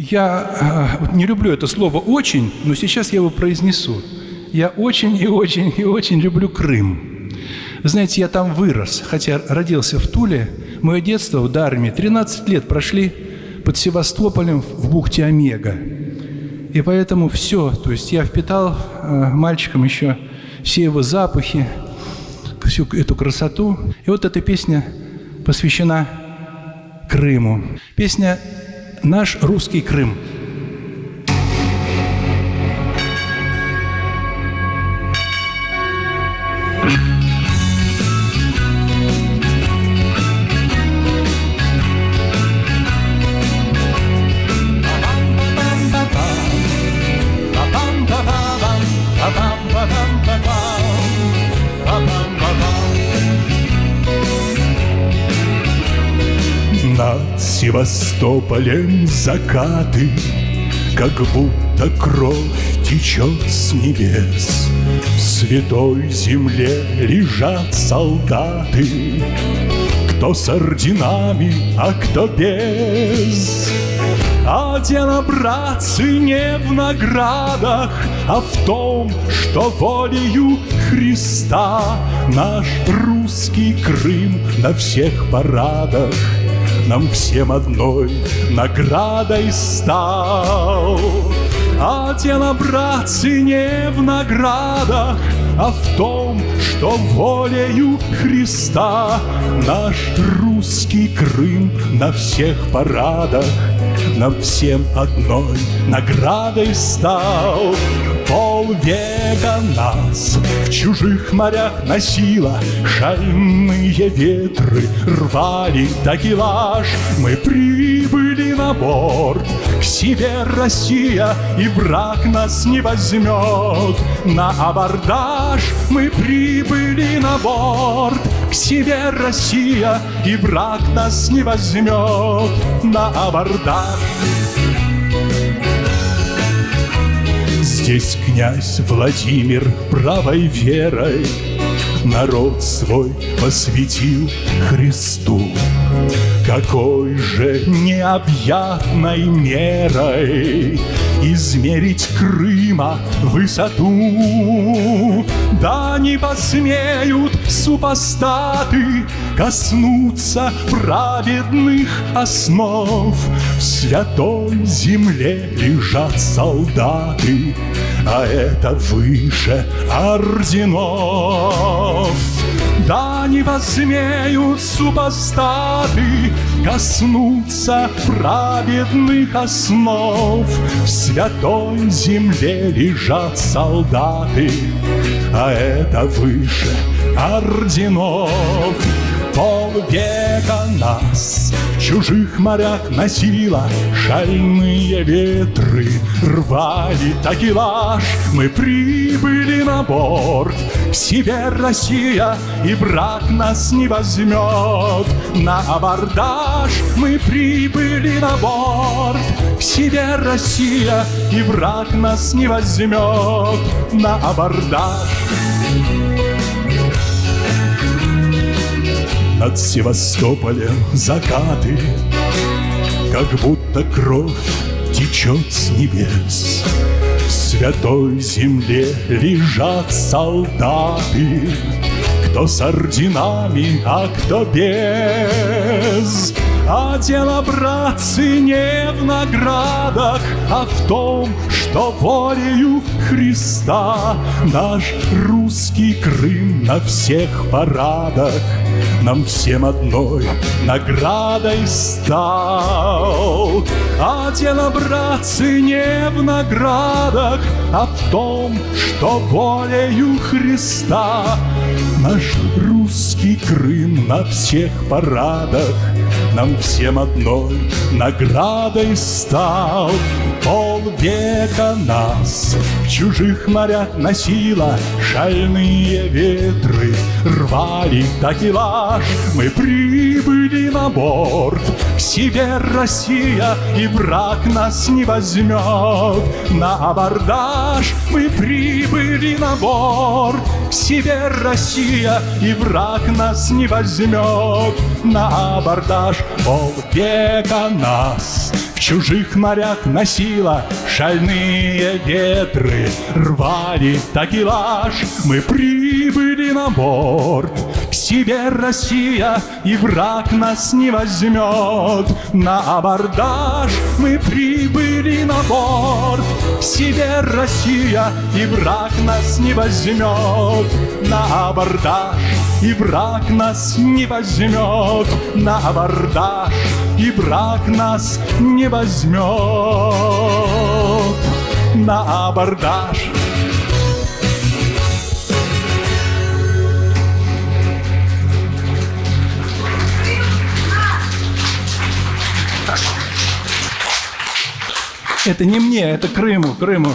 Я э, не люблю это слово «очень», но сейчас я его произнесу. Я очень и очень и очень люблю Крым. Знаете, я там вырос, хотя родился в Туле. Мое детство в Дарме 13 лет прошли под Севастополем в бухте Омега. И поэтому все, то есть я впитал э, мальчиком еще все его запахи, всю эту красоту. И вот эта песня посвящена Крыму. Песня «Наш русский Крым». Над Севастополем закаты, Как будто кровь течет с небес. В святой земле лежат солдаты, Кто с орденами, а кто без. А дело, братцы, не в наградах, А в том, что волею Христа Наш русский Крым на всех парадах нам всем одной наградой стал. А дело, братцы, не в наградах, а в том, что волею Христа Наш русский Крым на всех парадах Нам всем одной наградой стал. Полвека нас в чужих морях носило. Шальные ветры рвали такелаж Мы прибыли на борт. К себе Россия И враг нас не возьмет. На абордаж Мы прибыли на борт. К себе Россия И враг нас не возьмет. На абордаж Здесь князь Владимир правой верой Народ свой посвятил Христу. Какой же необъятной мерой Измерить Крыма высоту? Да не посмеют супостаты Коснуться праведных основ. В святой земле лежат солдаты А это выше орденов да не посмеют супостаты Коснуться праведных основ. В святой земле лежат солдаты А это выше орденов Полвека нас в чужих морях носила Шальные ветры рвали такелаж. Мы прибыли на борт себе Россия И враг нас не возьмет. На абордаж Мы прибыли на борт к себе Россия И враг нас не возьмет. На абордаж Над Севастополем закаты, Как будто кровь течет с небес. В святой земле лежат солдаты, Кто с орденами, а кто без. А дело, братцы, не в наградах, А в том, что волею Христа Наш русский Крым на всех парадах нам всем одной наградой стал. А дело, братцы, не в наградах, в том, что волею Христа Наш русский Крым на всех парадах нам всем одной наградой стал. Полвека нас в чужих морях носила Шальные ветры рвали такелаж Мы прибыли на борт к себе Россия И враг нас не возьмет на абордаж Мы прибыли на борт. К себе Россия И враг нас не возьмет. На абордаж полвека нас Чужих морях носила шальные ветры Рвали такелаж, мы прибыли на борт К себе Россия, и враг нас не возьмет. На абордаж мы прибыли на борт К себе Россия, и враг нас не возьмет. На абордаж и враг нас не возьмет. На абордаж, и враг нас не возьмет на абордаж. Это не мне, это Крыму, Крыму.